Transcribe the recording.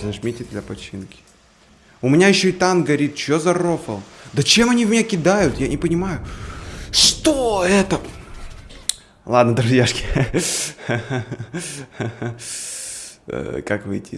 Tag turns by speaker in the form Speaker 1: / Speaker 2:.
Speaker 1: Зажмите для починки. У меня еще и танк горит. Че за рофл? Да чем они в меня кидают? Я не понимаю. Что это? Ладно, друзьяшки. Э, как выйти из